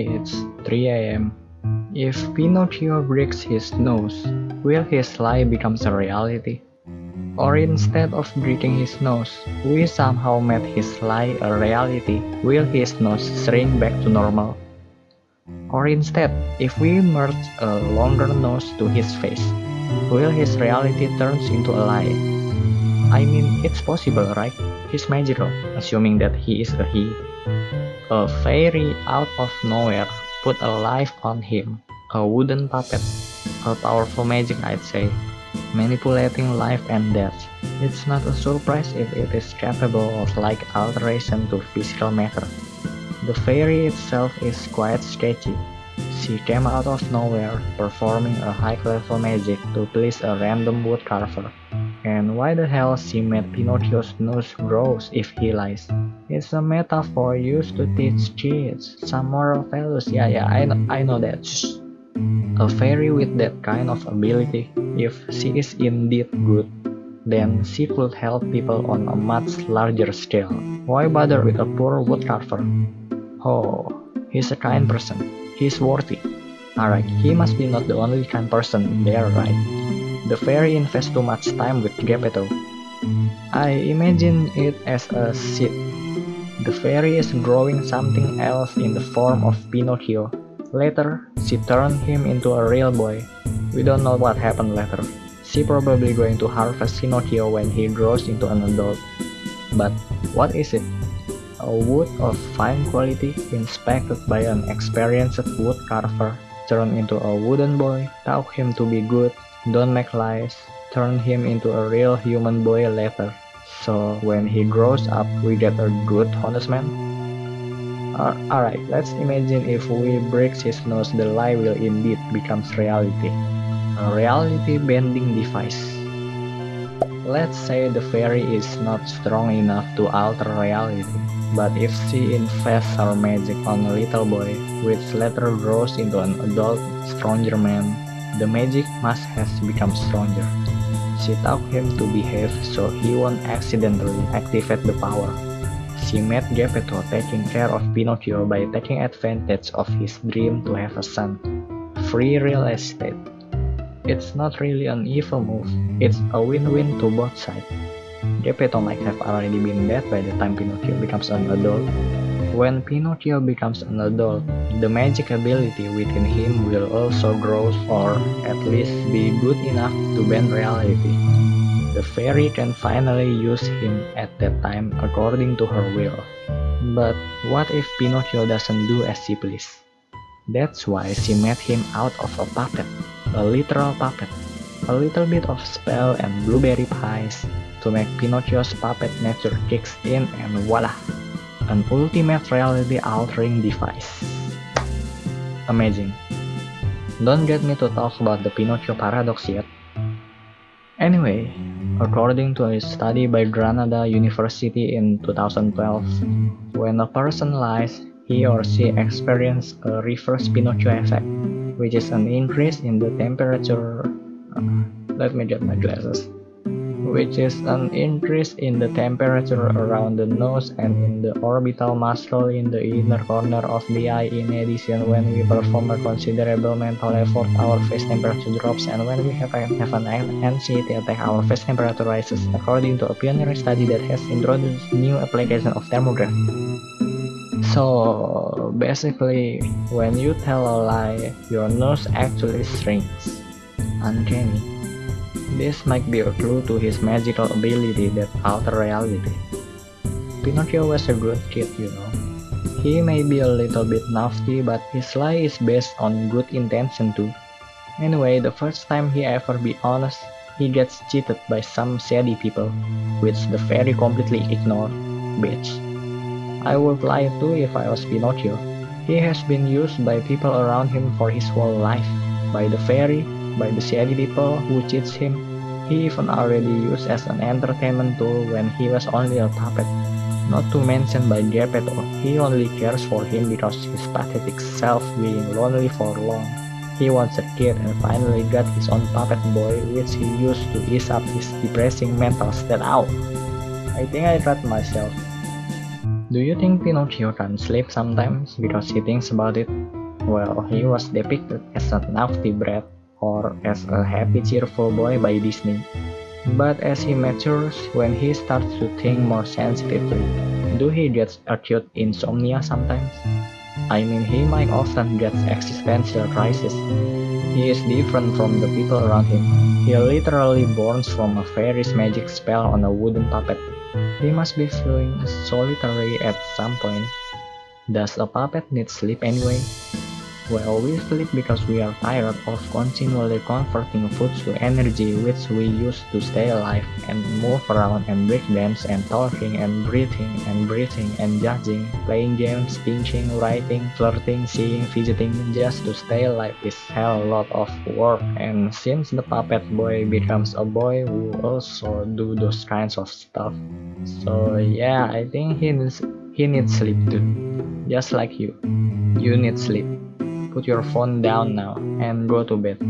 It's 3 am. If Pinocchio breaks his nose, will his lie become a reality? Or instead of breaking his nose, we somehow made his lie a reality, will his nose shrink back to normal? Or instead, if we merge a longer nose to his face, will his reality turns into a lie? I mean, it's possible, right? He's magical, assuming that he is a he. A fairy out of nowhere put a life on him, a wooden puppet, a powerful magic I'd say, manipulating life and death. It's not a surprise if it is capable of like alteration to physical matter. The fairy itself is quite sketchy. She came out of nowhere, performing a high-level magic to please a random woodcarver. And why the hell she made Pinocchio's nose grow if he lies? It's a metaphor used to teach kids some moral values. Yeah, yeah, I know, I know that. Shh. A fairy with that kind of ability, if she is indeed good, then she could help people on a much larger scale. Why bother with a poor woodcarver? Oh, he's a kind person. He's worthy. Alright, he must be not the only kind person there, right? The fairy invests too much time with Geppetto. I imagine it as a seed. The fairy is growing something else in the form of Pinocchio. Later, she turned him into a real boy. We don't know what happened later. She probably going to harvest Pinocchio when he grows into an adult. But what is it? A wood of fine quality inspected by an experienced wood carver turned into a wooden boy, taught him to be good, don't make lies, turn him into a real human boy later. So when he grows up, we get a good honest man? Uh, Alright, let's imagine if we break his nose, the lie will indeed becomes reality. A reality bending device. Let's say the fairy is not strong enough to alter reality, but if she invests her magic on a little boy, which later grows into an adult, stronger man, the magic must has become stronger. She taught him to behave so he won't accidentally activate the power. She made Geppetto taking care of Pinocchio by taking advantage of his dream to have a son. Free real estate. It's not really an evil move, it's a win-win to both sides. Geppetto might have already been dead by the time Pinocchio becomes an adult, when Pinocchio becomes an adult, the magic ability within him will also grow or at least be good enough to bend reality. The fairy can finally use him at that time according to her will. But what if Pinocchio doesn't do as she please? That's why she made him out of a puppet, a literal puppet. A little bit of spell and blueberry pies to make Pinocchio's puppet nature kicks in and voila! An ultimate reality-altering device. Amazing. Don't get me to talk about the Pinocchio paradox yet. Anyway, according to a study by Granada University in 2012, when a person lies, he or she experiences a reverse Pinocchio effect, which is an increase in the temperature. Uh, let me get my glasses which is an increase in the temperature around the nose and in the orbital muscle in the inner corner of the eye. In addition, when we perform a considerable mental effort, our face temperature drops, and when we have, a, have an anxiety attack, our face temperature rises, according to a pioneering study that has introduced new application of thermography. So basically, when you tell a lie, your nose actually shrinks. Uncanny. This might be a clue to his magical ability that alter reality. Pinocchio was a good kid, you know. He may be a little bit nasty, but his lie is based on good intention too. Anyway, the first time he ever be honest, he gets cheated by some shady people, which the fairy completely ignored. Bitch. I would lie too if I was Pinocchio. He has been used by people around him for his whole life, by the fairy, by the shady people who cheats him. He even already used as an entertainment tool when he was only a puppet. Not to mention by Geppetto, he only cares for him because his pathetic self being lonely for long. He wants a kid and finally got his own puppet boy which he used to ease up his depressing mental state out. I think I got myself. Do you think Pinocchio can sleep sometimes because he thinks about it? Well, he was depicted as a naughty brat or as a happy cheerful boy by Disney. But as he matures, when he starts to think more sensitively, do he get acute insomnia sometimes? I mean, he might often get existential crisis. He is different from the people around him. He literally born from a fairy's magic spell on a wooden puppet. He must be feeling solitary at some point. Does a puppet need sleep anyway? Well, always sleep because we are tired of continually converting food to energy which we use to stay alive and move around and break dance and talking and breathing and breathing and judging, playing games, thinking, writing, flirting, seeing, fidgeting just to stay alive is hell lot of work and since the puppet boy becomes a boy who also do those kinds of stuff. So yeah, I think he needs he needs sleep too. Just like you. You need sleep. Put your phone down now and go to bed.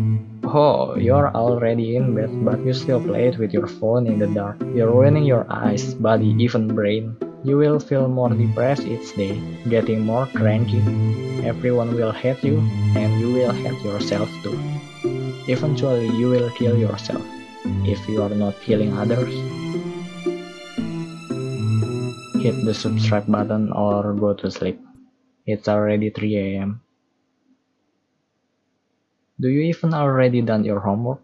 Oh, you're already in bed, but you still play it with your phone in the dark. You're ruining your eyes, body, even brain. You will feel more depressed each day, getting more cranky. Everyone will hate you, and you will hate yourself too. Eventually, you will kill yourself if you are not killing others. Hit the subscribe button or go to sleep. It's already 3 am. Do you even already done your homework?